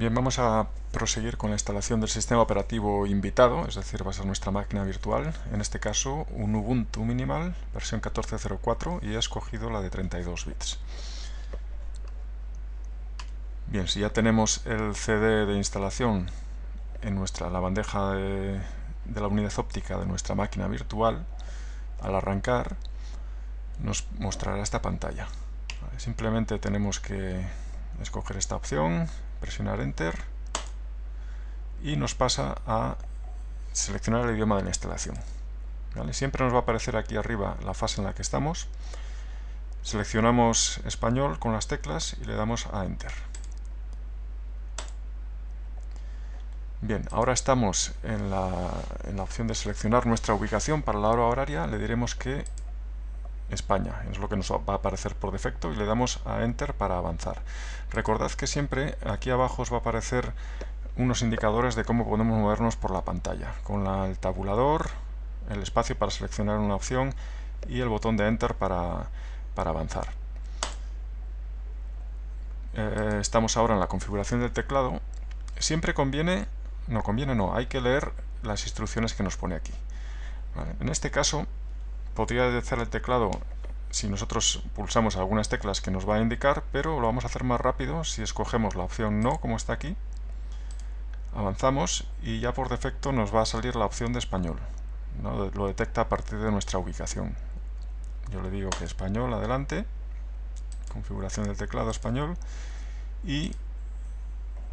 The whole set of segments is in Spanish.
Bien, vamos a proseguir con la instalación del sistema operativo invitado, es decir, va a ser nuestra máquina virtual, en este caso un Ubuntu minimal, versión 14.04 y he escogido la de 32 bits. Bien, si ya tenemos el CD de instalación en nuestra, la bandeja de, de la unidad óptica de nuestra máquina virtual, al arrancar nos mostrará esta pantalla. Simplemente tenemos que escoger esta opción, presionar Enter y nos pasa a seleccionar el idioma de la instalación. Siempre nos va a aparecer aquí arriba la fase en la que estamos. Seleccionamos español con las teclas y le damos a Enter. Bien, ahora estamos en la, en la opción de seleccionar nuestra ubicación para la hora horaria. Le diremos que España, es lo que nos va a aparecer por defecto y le damos a Enter para avanzar. Recordad que siempre aquí abajo os va a aparecer unos indicadores de cómo podemos movernos por la pantalla, con el tabulador, el espacio para seleccionar una opción y el botón de Enter para, avanzar. Eh, estamos ahora en la configuración del teclado. Siempre conviene, no conviene no, hay que leer las instrucciones que nos pone aquí. En este caso podría hacer el teclado si nosotros pulsamos algunas teclas que nos va a indicar, pero lo vamos a hacer más rápido si escogemos la opción no, como está aquí. Avanzamos y ya por defecto nos va a salir la opción de español. Lo detecta a partir de nuestra ubicación. Yo le digo que español, adelante. Configuración del teclado español. Y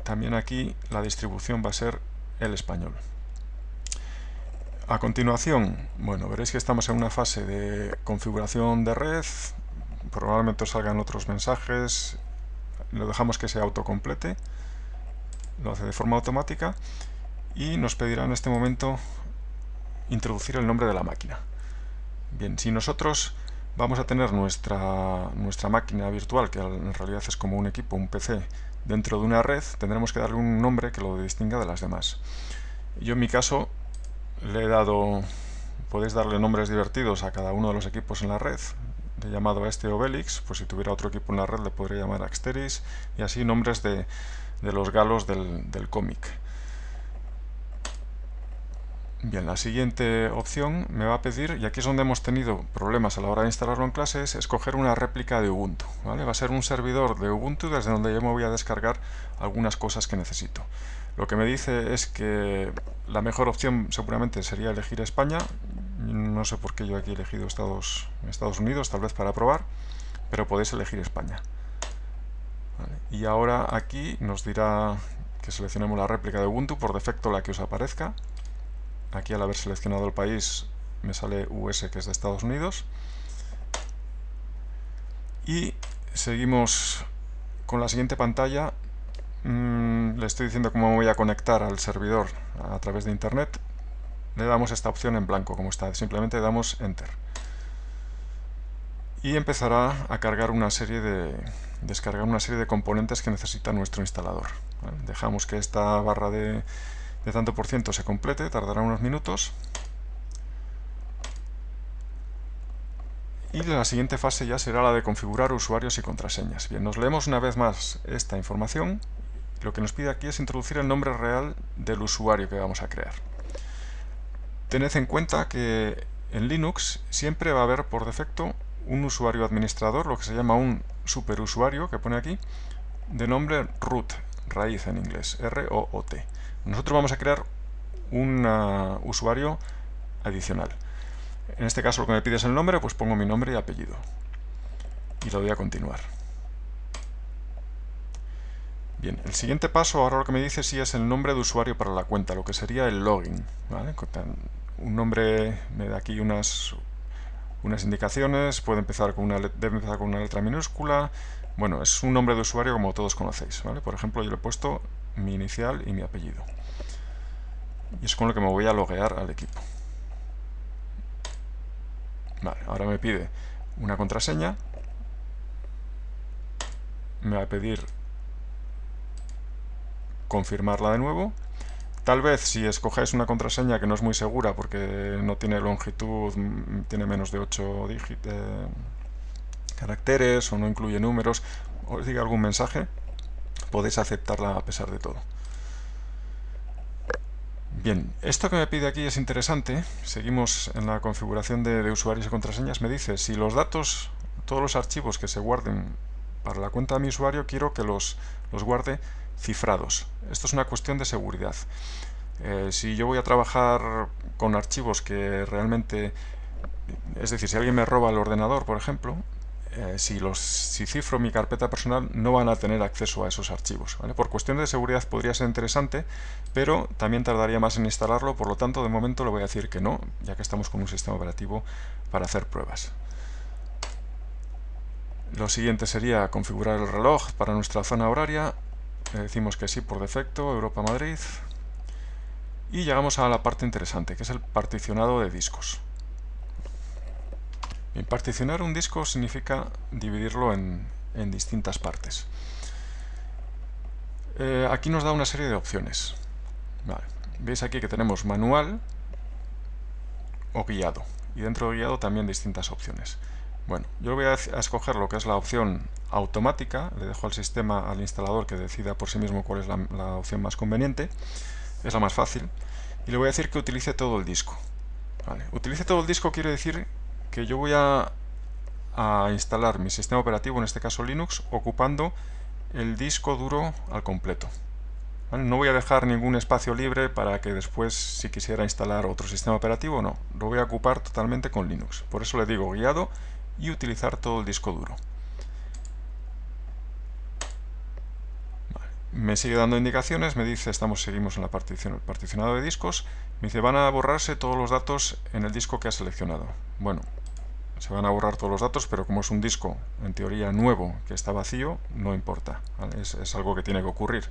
también aquí la distribución va a ser el español. A continuación, bueno, veréis que estamos en una fase de configuración de red, probablemente os salgan otros mensajes, lo dejamos que se autocomplete, lo hace de forma automática y nos pedirá en este momento introducir el nombre de la máquina. Bien, si nosotros vamos a tener nuestra, nuestra máquina virtual, que en realidad es como un equipo, un PC, dentro de una red, tendremos que darle un nombre que lo distinga de las demás. Yo en mi caso le he dado, podéis darle nombres divertidos a cada uno de los equipos en la red. Le he llamado a este Obelix, pues si tuviera otro equipo en la red le podría llamar Axteris, y así nombres de, los galos del, del cómic. Bien, la siguiente opción me va a pedir, y aquí es donde hemos tenido problemas a la hora de instalarlo en clase, es escoger una réplica de Ubuntu. ¿vale? Va a ser un servidor de Ubuntu desde donde yo me voy a descargar algunas cosas que necesito. Lo que me dice es que la mejor opción seguramente sería elegir España. No sé por qué yo aquí he elegido Estados, Estados Unidos, tal vez para probar, pero podéis elegir España. Y ahora aquí nos dirá que seleccionemos la réplica de Ubuntu, por defecto la que os aparezca. Aquí al haber seleccionado el país me sale US que es de Estados Unidos. Y seguimos con la siguiente pantalla Mm, le estoy diciendo cómo voy a conectar al servidor a través de internet, le damos esta opción en blanco como está, simplemente damos enter. Y empezará a cargar una serie de, descargar una serie de componentes que necesita nuestro instalador. Dejamos que esta barra de, de tanto por ciento se complete, tardará unos minutos. Y la siguiente fase ya será la de configurar usuarios y contraseñas. Bien, nos leemos una vez más esta información lo que nos pide aquí es introducir el nombre real del usuario que vamos a crear. Tened en cuenta que en Linux siempre va a haber por defecto un usuario administrador, lo que se llama un superusuario, que pone aquí, de nombre root, raíz en inglés, R-O-O-T. Nosotros vamos a crear un uh, usuario adicional. En este caso lo que me pide es el nombre, pues pongo mi nombre y apellido. Y lo voy a continuar. Bien, el siguiente paso, ahora lo que me dice sí es el nombre de usuario para la cuenta, lo que sería el login. Un nombre me da aquí unas, unas indicaciones, puede empezar con una, debe empezar con una letra minúscula. Bueno, es un nombre de usuario como todos conocéis. Por ejemplo, yo le he puesto mi inicial y mi apellido. Y es con lo que me voy a loguear al equipo. Vale, ahora me pide una contraseña. Me va a pedir confirmarla de nuevo. Tal vez si escogáis una contraseña que no es muy segura porque no tiene longitud, mm, tiene menos de 8 caracteres o no incluye números, os diga algún mensaje, podéis aceptarla a pesar de todo. Bien, esto que me pide aquí es interesante. Seguimos en la configuración de, usuarios y contraseñas. Me dice si los datos, todos los archivos que se guarden para la cuenta de mi usuario, quiero que los, los guarde cifrados. Esto es una cuestión de seguridad. Eh, si yo voy a trabajar con archivos que realmente... Es decir, si alguien me roba el ordenador, por ejemplo, eh, si, los, si cifro mi carpeta personal no van a tener acceso a esos archivos. Por cuestión de seguridad podría ser interesante, pero también tardaría más en instalarlo, por lo tanto de momento le voy a decir que no, ya que estamos con un sistema operativo para hacer pruebas. Lo siguiente sería configurar el reloj para nuestra zona horaria. Le decimos que sí por defecto, Europa-Madrid. Y llegamos a la parte interesante, que es el particionado de discos particionar un disco significa dividirlo en, distintas partes. Eh, aquí nos da una serie de opciones. Veis aquí que tenemos manual o guiado. Y dentro de guiado también distintas opciones. Bueno, yo voy a, escoger lo que es la opción automática. Le dejo al sistema, al instalador, que decida por sí mismo cuál es la, opción más conveniente. Es la más fácil. Y le voy a decir que utilice todo el disco. Utilice todo el disco quiere decir que yo voy a, instalar mi sistema operativo, en este caso Linux, ocupando el disco duro al completo. No voy a dejar ningún espacio libre para que después, si quisiera instalar otro sistema operativo, no. Lo voy a ocupar totalmente con Linux. Por eso le digo guiado y utilizar todo el disco duro. Me sigue dando indicaciones, me dice, estamos seguimos en la partición, el particionado de discos, me dice, van a borrarse todos los datos en el disco que ha seleccionado. Bueno, se van a borrar todos los datos, pero como es un disco, en teoría, nuevo, que está vacío, no importa. Es, algo que tiene que ocurrir.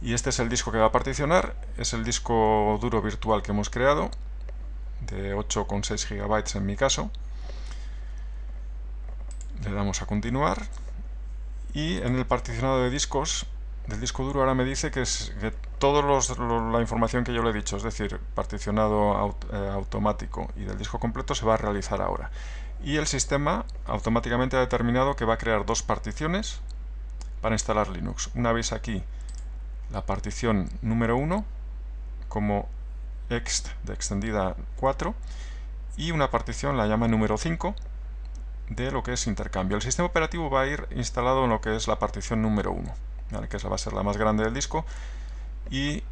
Y este es el disco que va a particionar, es el disco duro virtual que hemos creado, de 8,6 GB en mi caso. Le damos a continuar. Y en el particionado de discos, del disco duro ahora me dice que, es, que toda la información que yo le he dicho, es decir, particionado eh, automático y del disco completo, se va a realizar ahora y el sistema automáticamente ha determinado que va a crear dos particiones para instalar Linux. Una vez aquí la partición número 1 como ext de extendida 4 y una partición la llama número 5 de lo que es intercambio. El sistema operativo va a ir instalado en lo que es la partición número 1, que esa va a ser la más grande del disco y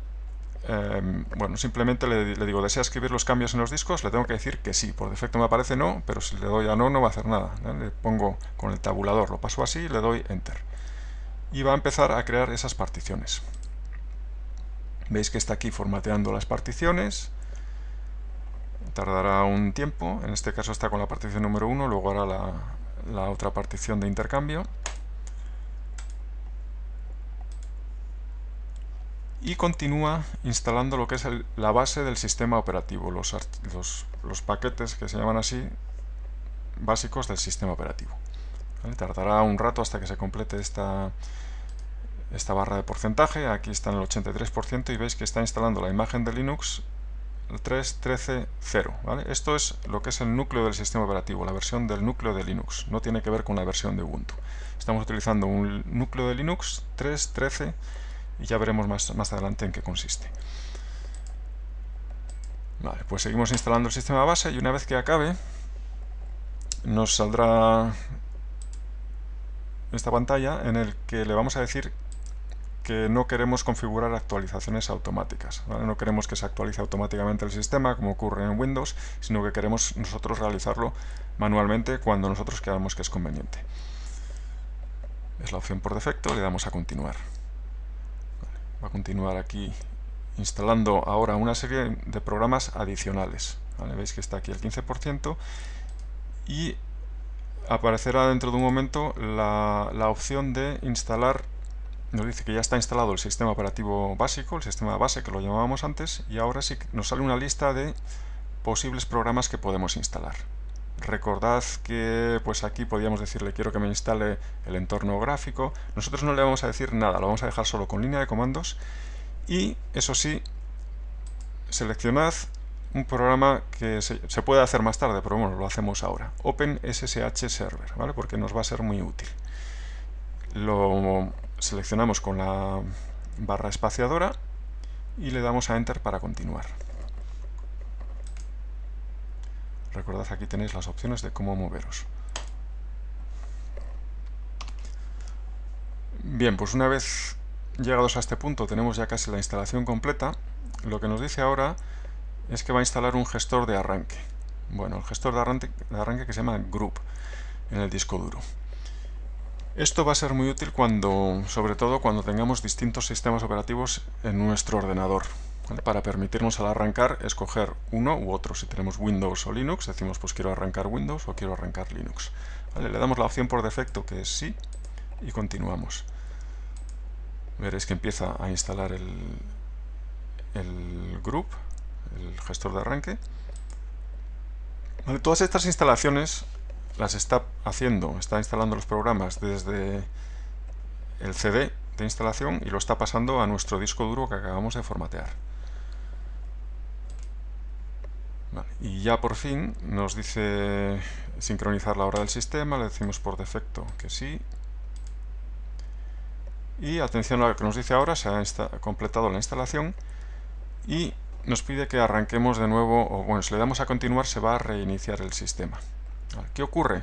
Em, bueno, simplemente le, digo, ¿desea escribir los cambios en los discos? Le tengo que decir que sí. Por defecto me aparece no, pero si le doy a no, no va a hacer nada. Le pongo con el tabulador, lo paso así le doy Enter. Y va a empezar a crear esas particiones. Veis que está aquí formateando las particiones. Tardará un tiempo. En este caso está con la partición número 1, luego hará la otra partición de intercambio. y continúa instalando lo que es la base del sistema operativo, los, paquetes que se llaman así básicos del sistema operativo. Tardará un rato hasta que se complete esta barra de porcentaje, aquí está en el 83% y veis que está instalando la imagen de Linux 3.13.0. ¿vale? Esto es lo que es el núcleo del sistema operativo, la versión del núcleo de Linux, no tiene que ver con la versión de Ubuntu. Estamos utilizando un núcleo de Linux 3.13 y ya veremos más, más adelante en qué consiste. Vale, pues seguimos instalando el sistema base y una vez que acabe nos saldrá esta pantalla en el que le vamos a decir que no queremos configurar actualizaciones automáticas. No queremos que se actualice automáticamente el sistema, como ocurre en Windows, sino que queremos nosotros realizarlo manualmente cuando nosotros creamos que es conveniente. Es la opción por defecto, le damos a continuar va a continuar aquí instalando ahora una serie de programas adicionales. Veis que está aquí el 15% y aparecerá dentro de un momento la, la, opción de instalar, nos dice que ya está instalado el sistema operativo básico, el sistema base que lo llamábamos antes, y ahora sí nos sale una lista de posibles programas que podemos instalar. Recordad que pues aquí podríamos decirle quiero que me instale el entorno gráfico. Nosotros no le vamos a decir nada, lo vamos a dejar solo con línea de comandos. Y eso sí, seleccionad un programa que se, puede hacer más tarde, pero bueno, lo hacemos ahora. OpenSSH Server, ¿vale? Porque nos va a ser muy útil. Lo, seleccionamos con la barra espaciadora y le damos a Enter para continuar. Recordad aquí tenéis las opciones de cómo moveros. Bien, pues una vez llegados a este punto tenemos ya casi la instalación completa. Lo que nos dice ahora es que va a instalar un gestor de arranque. Bueno, el gestor de arranque, de arranque que se llama Group en el disco duro. Esto va a ser muy útil cuando, sobre todo cuando tengamos distintos sistemas operativos en nuestro ordenador. Para permitirnos al arrancar escoger uno u otro. Si tenemos Windows o Linux, decimos pues quiero arrancar Windows o quiero arrancar Linux. Le damos la opción por defecto que es sí y continuamos. Veréis que empieza a instalar el, el group, el gestor de arranque. todas estas instalaciones las está haciendo, está instalando los programas desde el CD de instalación y lo está pasando a nuestro disco duro que acabamos de formatear. Y ya por fin nos dice sincronizar la hora del sistema, le decimos por defecto que sí. Y atención a lo que nos dice ahora, se ha completado la instalación y nos pide que arranquemos de nuevo, o bueno, si le damos a continuar se va a reiniciar el sistema. ¿Qué ocurre?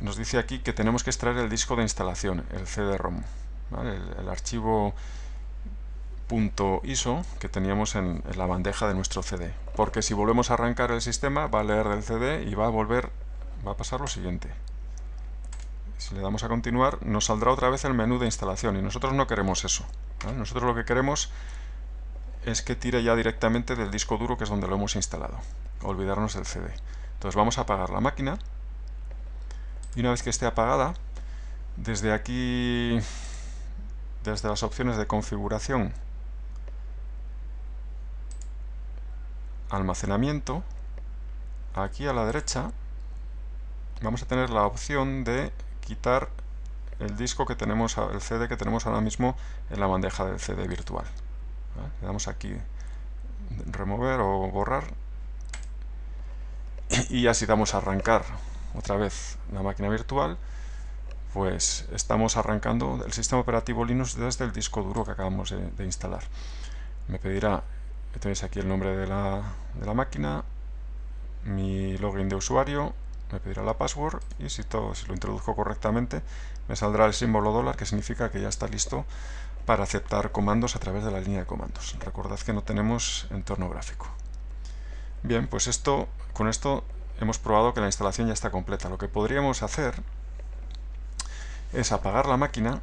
Nos dice aquí que tenemos que extraer el disco de instalación, el CD-ROM, el, archivo .iso que teníamos en, la bandeja de nuestro CD. Porque si volvemos a arrancar el sistema, va a leer del CD y va a volver, va a pasar lo siguiente. Si le damos a continuar, nos saldrá otra vez el menú de instalación y nosotros no queremos eso. Nosotros lo que queremos es que tire ya directamente del disco duro que es donde lo hemos instalado. Olvidarnos del CD. Entonces vamos a apagar la máquina. Y una vez que esté apagada, desde aquí, desde las opciones de configuración, almacenamiento, aquí a la derecha vamos a tener la opción de quitar el disco que tenemos, el CD que tenemos ahora mismo en la bandeja del CD virtual. Le damos aquí remover o borrar y así damos a arrancar otra vez la máquina virtual. Pues estamos arrancando el sistema operativo Linux desde el disco duro que acabamos de, instalar. Me pedirá tenéis aquí el nombre de la, de la, máquina mi login de usuario me pedirá la password y si, todo, si lo introduzco correctamente me saldrá el símbolo dólar que significa que ya está listo para aceptar comandos a través de la línea de comandos. Recordad que no tenemos entorno gráfico Bien, pues esto, con esto hemos probado que la instalación ya está completa. Lo que podríamos hacer es apagar la máquina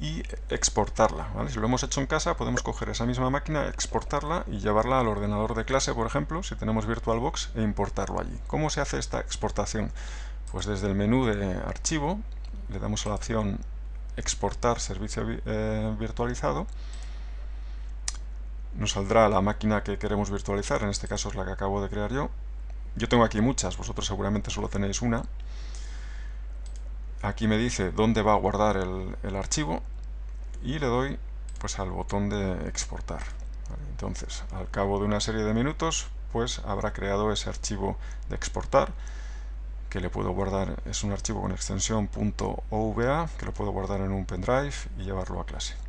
y exportarla. Si lo hemos hecho en casa, podemos coger esa misma máquina, exportarla y llevarla al ordenador de clase, por ejemplo, si tenemos VirtualBox, e importarlo allí. ¿Cómo se hace esta exportación? Pues desde el menú de archivo, le damos a la opción exportar servicio eh, virtualizado nos saldrá la máquina que queremos virtualizar, en este caso es la que acabo de crear yo. Yo tengo aquí muchas, vosotros seguramente solo tenéis una. Aquí me dice dónde va a guardar el, archivo y le doy pues al botón de exportar. Entonces, al cabo de una serie de minutos, pues habrá creado ese archivo de exportar que le puedo guardar, es un archivo con extensión .ova que lo puedo guardar en un pendrive y llevarlo a clase.